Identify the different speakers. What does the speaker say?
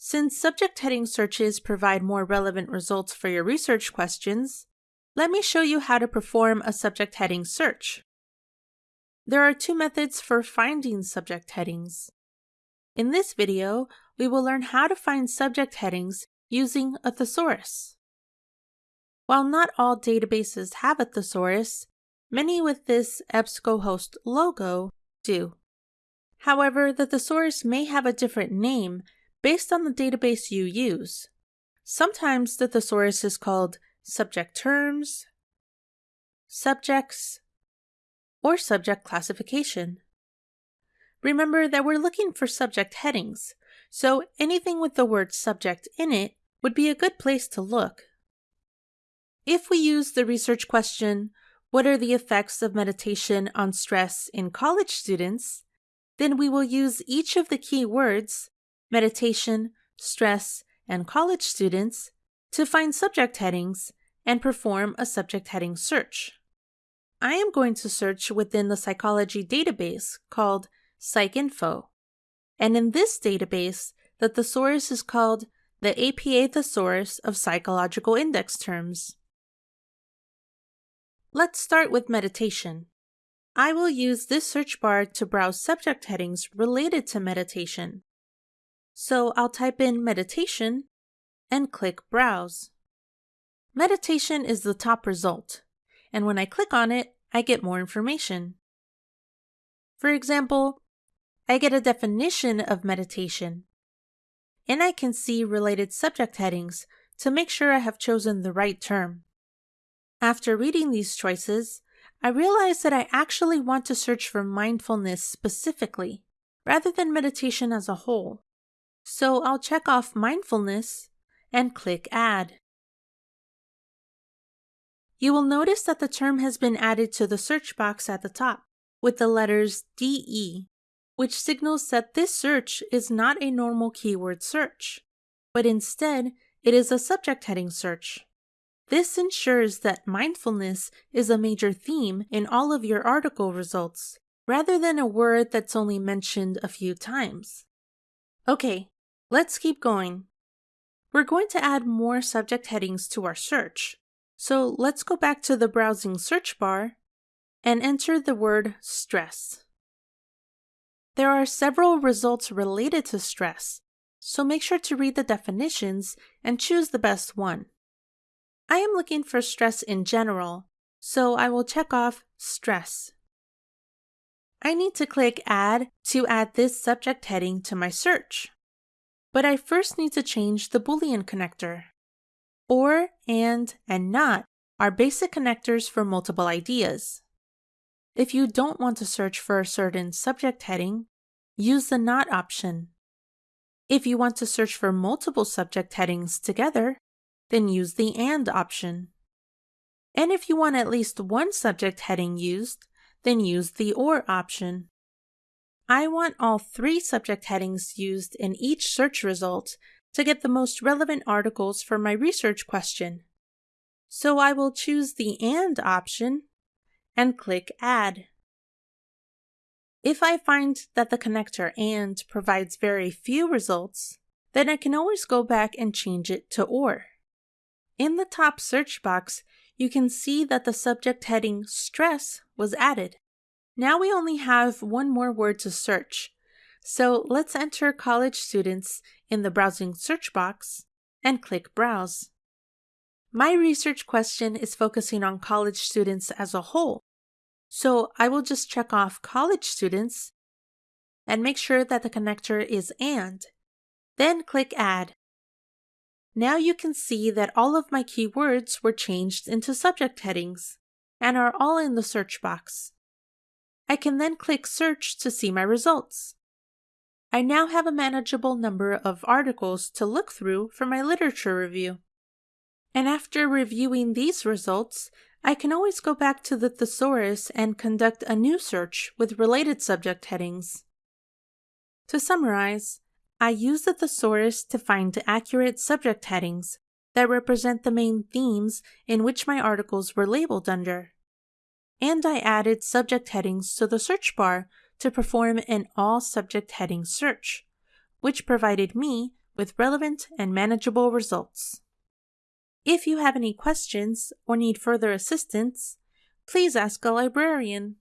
Speaker 1: Since subject heading searches provide more relevant results for your research questions, let me show you how to perform a subject heading search. There are two methods for finding subject headings. In this video, we will learn how to find subject headings using a thesaurus. While not all databases have a thesaurus, many with this EBSCOhost logo do. However, the thesaurus may have a different name based on the database you use. Sometimes the thesaurus is called subject terms, subjects, or subject classification. Remember that we're looking for subject headings, so anything with the word subject in it would be a good place to look. If we use the research question, What are the effects of meditation on stress in college students? then we will use each of the key words meditation, stress, and college students to find subject headings and perform a subject heading search. I am going to search within the psychology database called PsycInfo. And in this database, the thesaurus is called the APA Thesaurus of Psychological Index Terms. Let's start with meditation. I will use this search bar to browse subject headings related to meditation. So I'll type in meditation and click browse. Meditation is the top result, and when I click on it, I get more information. For example, I get a definition of meditation, and I can see related subject headings to make sure I have chosen the right term. After reading these choices, I realize that I actually want to search for mindfulness specifically, rather than meditation as a whole. So I'll check off mindfulness and click Add. You will notice that the term has been added to the search box at the top with the letters DE, which signals that this search is not a normal keyword search, but instead it is a subject heading search. This ensures that mindfulness is a major theme in all of your article results, rather than a word that's only mentioned a few times. Okay, let's keep going. We're going to add more subject headings to our search, so let's go back to the browsing search bar and enter the word stress. There are several results related to stress, so make sure to read the definitions and choose the best one. I am looking for stress in general, so I will check off stress. I need to click Add to add this subject heading to my search. But I first need to change the Boolean connector. Or, and, and not are basic connectors for multiple ideas. If you don't want to search for a certain subject heading, use the not option. If you want to search for multiple subject headings together, then use the AND option. And if you want at least one subject heading used, then use the OR option. I want all three subject headings used in each search result to get the most relevant articles for my research question. So I will choose the AND option and click Add. If I find that the connector AND provides very few results, then I can always go back and change it to OR. In the top search box, you can see that the subject heading stress was added. Now we only have one more word to search. So let's enter college students in the browsing search box and click browse. My research question is focusing on college students as a whole. So I will just check off college students and make sure that the connector is AND. Then click add. Now you can see that all of my keywords were changed into subject headings and are all in the search box. I can then click search to see my results. I now have a manageable number of articles to look through for my literature review. And after reviewing these results, I can always go back to the thesaurus and conduct a new search with related subject headings. To summarize, I use the thesaurus to find accurate subject headings that represent the main themes in which my articles were labeled under and I added subject headings to the search bar to perform an all subject heading search, which provided me with relevant and manageable results. If you have any questions or need further assistance, please ask a librarian.